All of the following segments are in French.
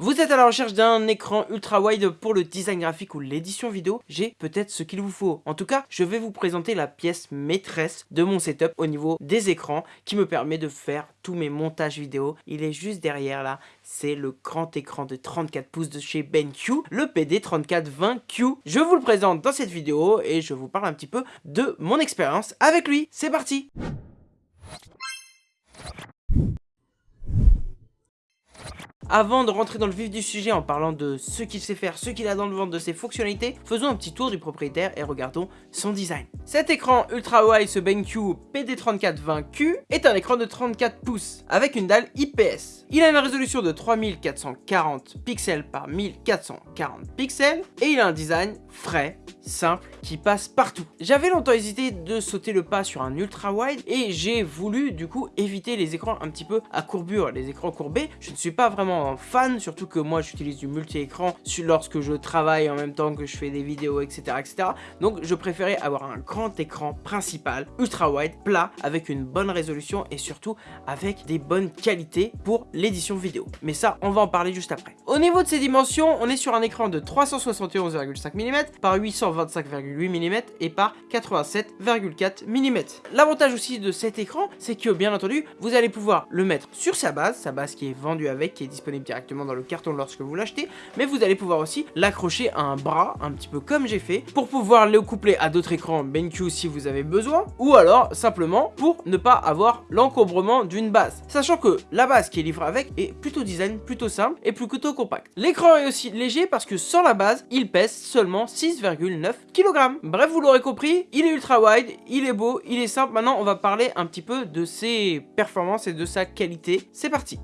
Vous êtes à la recherche d'un écran ultra wide pour le design graphique ou l'édition vidéo J'ai peut-être ce qu'il vous faut. En tout cas, je vais vous présenter la pièce maîtresse de mon setup au niveau des écrans qui me permet de faire tous mes montages vidéo. Il est juste derrière là, c'est le grand écran de 34 pouces de chez BenQ, le PD3420Q. Je vous le présente dans cette vidéo et je vous parle un petit peu de mon expérience avec lui. C'est parti Avant de rentrer dans le vif du sujet en parlant de ce qu'il sait faire, ce qu'il a dans le ventre de ses fonctionnalités, faisons un petit tour du propriétaire et regardons son design. Cet écran ultra wide, ce BenQ PD3420Q, est un écran de 34 pouces avec une dalle IPS. Il a une résolution de 3440 pixels par 1440 pixels et il a un design frais, simple, qui passe partout. J'avais longtemps hésité de sauter le pas sur un ultra wide et j'ai voulu du coup éviter les écrans un petit peu à courbure, les écrans courbés. Je ne suis pas vraiment fan, surtout que moi j'utilise du multi-écran lorsque je travaille en même temps que je fais des vidéos, etc. etc. Donc je préférais avoir un grand écran principal, ultra wide, plat, avec une bonne résolution et surtout avec des bonnes qualités pour l'édition vidéo. Mais ça, on va en parler juste après. Au niveau de ses dimensions, on est sur un écran de 371,5 mm par 825,8 mm et par 87,4 mm. L'avantage aussi de cet écran, c'est que bien entendu, vous allez pouvoir le mettre sur sa base, sa base qui est vendue avec, qui est disponible directement dans le carton lorsque vous l'achetez, mais vous allez pouvoir aussi l'accrocher à un bras, un petit peu comme j'ai fait, pour pouvoir le coupler à d'autres écrans BenQ si vous avez besoin, ou alors simplement pour ne pas avoir l'encombrement d'une base. Sachant que la base qui est livrée avec est plutôt design, plutôt simple et plutôt compact. L'écran est aussi léger parce que sans la base, il pèse seulement 6,9 kg. Bref, vous l'aurez compris, il est ultra wide, il est beau, il est simple. Maintenant, on va parler un petit peu de ses performances et de sa qualité. C'est parti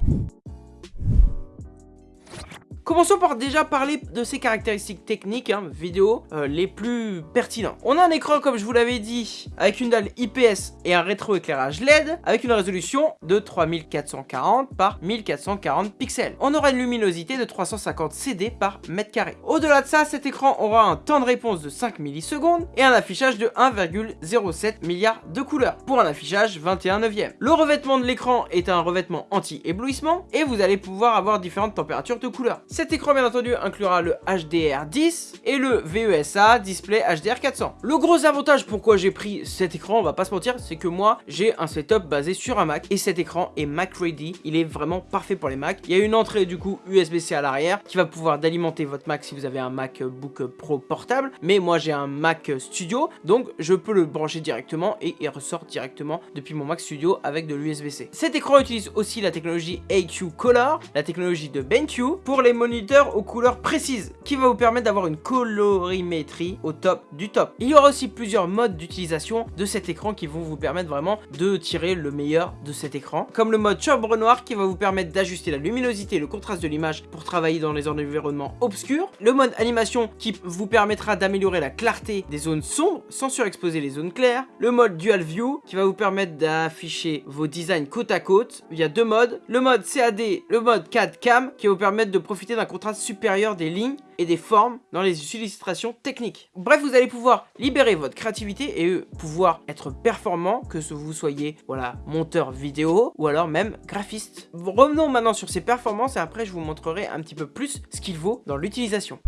Commençons par déjà parler de ses caractéristiques techniques, hein, vidéo, euh, les plus pertinents. On a un écran, comme je vous l'avais dit, avec une dalle IPS et un rétroéclairage LED, avec une résolution de 3440 par 1440 pixels. On aura une luminosité de 350 CD par mètre carré. Au-delà de ça, cet écran aura un temps de réponse de 5 millisecondes et un affichage de 1,07 milliard de couleurs, pour un affichage 21 neuvième. Le revêtement de l'écran est un revêtement anti-éblouissement, et vous allez pouvoir avoir différentes températures de couleurs. Cet écran bien entendu inclura le HDR10 et le VESA Display HDR400. Le gros avantage pourquoi j'ai pris cet écran, on va pas se mentir, c'est que moi j'ai un setup basé sur un Mac et cet écran est Mac ready, il est vraiment parfait pour les Mac. Il y a une entrée du coup USB-C à l'arrière qui va pouvoir d'alimenter votre Mac si vous avez un MacBook Pro portable, mais moi j'ai un Mac Studio donc je peux le brancher directement et il ressort directement depuis mon Mac Studio avec de l'USB-C. Cet écran utilise aussi la technologie AQ Color, la technologie de BenQ pour les moniteur aux couleurs précises qui va vous permettre d'avoir une colorimétrie au top du top. Il y aura aussi plusieurs modes d'utilisation de cet écran qui vont vous permettre vraiment de tirer le meilleur de cet écran. Comme le mode chambre noire qui va vous permettre d'ajuster la luminosité et le contraste de l'image pour travailler dans les environnements obscurs. Le mode animation qui vous permettra d'améliorer la clarté des zones sombres sans surexposer les zones claires. Le mode dual view qui va vous permettre d'afficher vos designs côte à côte via deux modes. Le mode CAD, le mode CAD cam qui va vous permettre de profiter d'un contraste supérieur des lignes et des formes dans les illustrations techniques. Bref, vous allez pouvoir libérer votre créativité et pouvoir être performant, que vous soyez voilà, monteur vidéo ou alors même graphiste. Revenons maintenant sur ces performances et après je vous montrerai un petit peu plus ce qu'il vaut dans l'utilisation.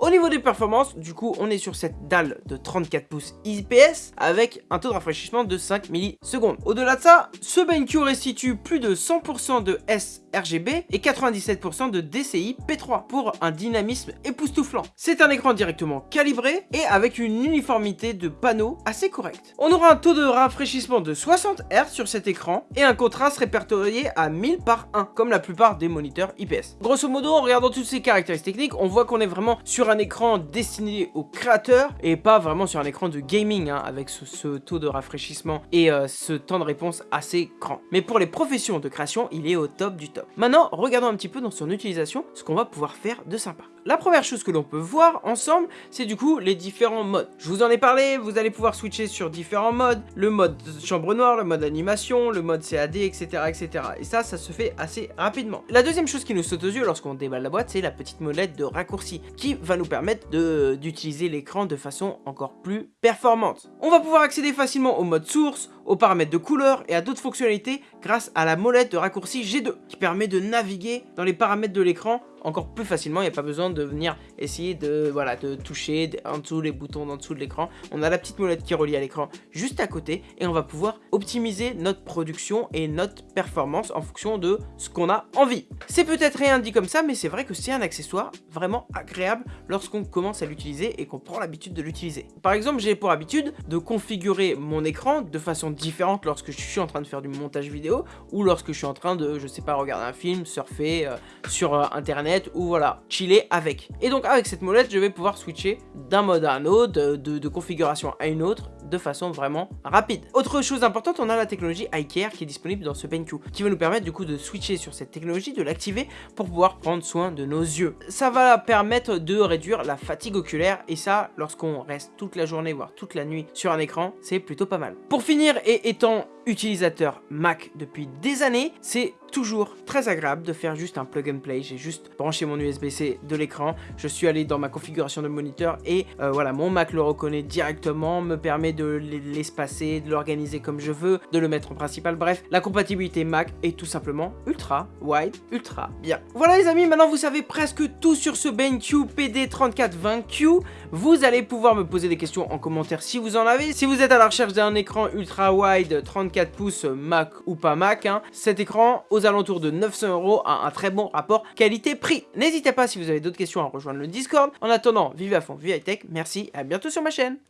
Au niveau des performances, du coup, on est sur cette dalle de 34 pouces IPS avec un taux de rafraîchissement de 5 millisecondes. Au-delà de ça, ce BenQ restitue plus de 100% de sRGB et 97% de DCI P3 pour un dynamisme époustouflant. C'est un écran directement calibré et avec une uniformité de panneaux assez correcte. On aura un taux de rafraîchissement de 60 Hz sur cet écran et un contraste répertorié à 1000 par 1 comme la plupart des moniteurs IPS. Grosso modo, en regardant toutes ces caractéristiques techniques, on voit qu'on est vraiment sur un écran destiné aux créateurs et pas vraiment sur un écran de gaming hein, avec ce, taux de rafraîchissement et euh, ce temps de réponse assez grand. Mais pour les professions de création, il est au top du top. Maintenant, regardons un petit peu dans son utilisation ce qu'on va pouvoir faire de sympa. La première chose que l'on peut voir ensemble, c'est du coup les différents modes. Je vous en ai parlé, vous allez pouvoir switcher sur différents modes, le mode chambre noire, le mode animation, le mode CAD, etc. etc. Et ça, ça se fait assez rapidement. La deuxième chose qui nous saute aux yeux lorsqu'on déballe la boîte, c'est la petite molette de raccourci qui va nous permettre d'utiliser l'écran de façon encore plus performante. On va pouvoir accéder facilement au mode source, aux paramètres de couleur et à d'autres fonctionnalités grâce à la molette de raccourci G2 qui permet de naviguer dans les paramètres de l'écran encore plus facilement, il n'y a pas besoin de venir essayer de, voilà, de toucher en dessous les boutons en dessous de l'écran. On a la petite molette qui relie à l'écran juste à côté et on va pouvoir optimiser notre production et notre performance en fonction de ce qu'on a envie. C'est peut-être rien dit comme ça, mais c'est vrai que c'est un accessoire vraiment agréable lorsqu'on commence à l'utiliser et qu'on prend l'habitude de l'utiliser. Par exemple, j'ai pour habitude de configurer mon écran de façon différente lorsque je suis en train de faire du montage vidéo ou lorsque je suis en train de, je sais pas, regarder un film, surfer euh, sur euh, internet ou voilà, chiller avec. Et donc avec cette molette, je vais pouvoir switcher d'un mode à un autre, de, configuration à une autre, de façon vraiment rapide. Autre chose importante, on a la technologie iCare qui est disponible dans ce BenQ, qui va nous permettre du coup de switcher sur cette technologie, de l'activer pour pouvoir prendre soin de nos yeux. Ça va permettre de réduire la fatigue oculaire et ça, lorsqu'on reste toute la journée, voire toute la nuit sur un écran, c'est plutôt pas mal. Pour finir, et étant utilisateur Mac depuis des années, c'est toujours très agréable de faire juste un plug and play. J'ai juste branché mon USB-C de l'écran, je suis allé dans ma configuration de moniteur et euh, voilà, mon Mac le reconnaît directement, me permet de l'espacer, de l'organiser comme je veux, de le mettre en principal. Bref, la compatibilité Mac est tout simplement ultra wide, ultra bien. Voilà les amis, maintenant vous savez presque tout sur ce BenQ PD3420Q. Vous allez pouvoir me poser des questions en commentaire si vous en avez. Si vous êtes à la recherche d'un écran ultra wide 34 pouces Mac ou pas Mac, hein. cet écran aux alentours de 900 euros a un très bon rapport qualité-prix. N'hésitez pas si vous avez d'autres questions à rejoindre le Discord. En attendant, vivez à fond, vivez high tech, merci à bientôt sur ma chaîne.